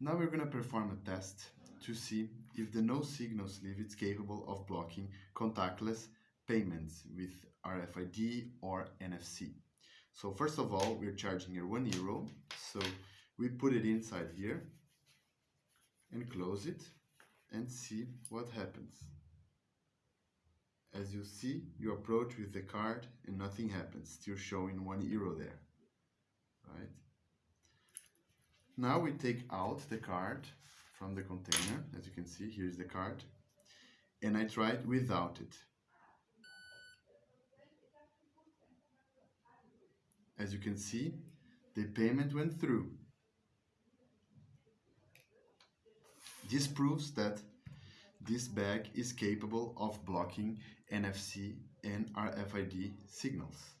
Now we're going to perform a test to see if the no signal sleeve is capable of blocking contactless payments with RFID or NFC. So first of all, we're charging here one euro. So we put it inside here and close it and see what happens. As you see, you approach with the card and nothing happens, still showing one euro there, right? Now we take out the card from the container, as you can see, here's the card, and I it without it. As you can see, the payment went through. This proves that this bag is capable of blocking NFC and RFID signals.